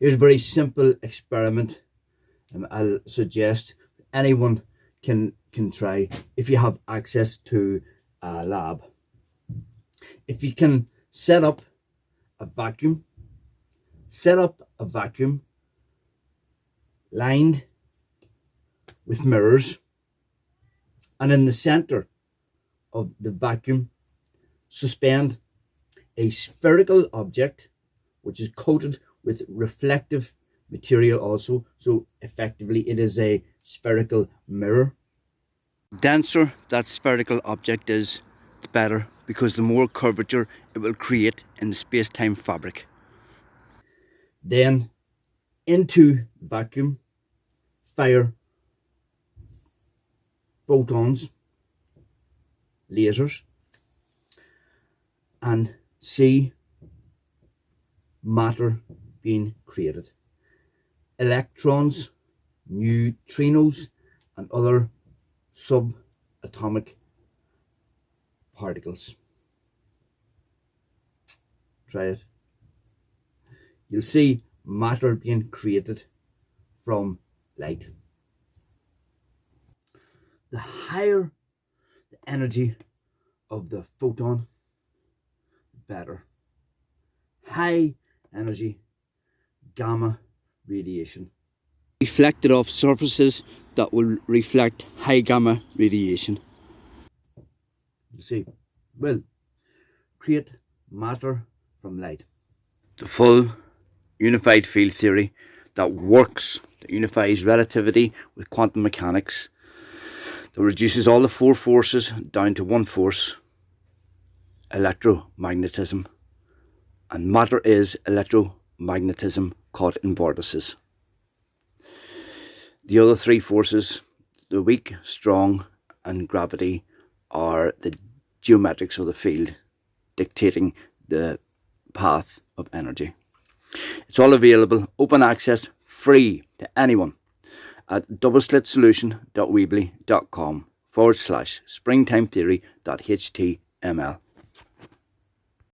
Here's a very simple experiment um, I'll suggest anyone can can try if you have access to a lab. If you can set up a vacuum, set up a vacuum lined with mirrors and in the center of the vacuum suspend a spherical object which is coated with reflective material also. So effectively it is a spherical mirror. Denser that spherical object is the better because the more curvature it will create in the space-time fabric. Then into vacuum fire photons lasers and see matter being created. Electrons, neutrinos and other subatomic particles. Try it. You'll see matter being created from light. The higher the energy of the photon, the better. High energy gamma radiation. Reflected off surfaces that will reflect high gamma radiation. You see, will create matter from light. The full unified field theory that works, that unifies relativity with quantum mechanics, that reduces all the four forces down to one force, electromagnetism and matter is electromagnetism caught in vortices. The other three forces, the weak, strong and gravity are the geometrics of the field dictating the path of energy. It's all available, open access, free to anyone at doubleslitsolution.weebly.com forward slash springtimetheory.html.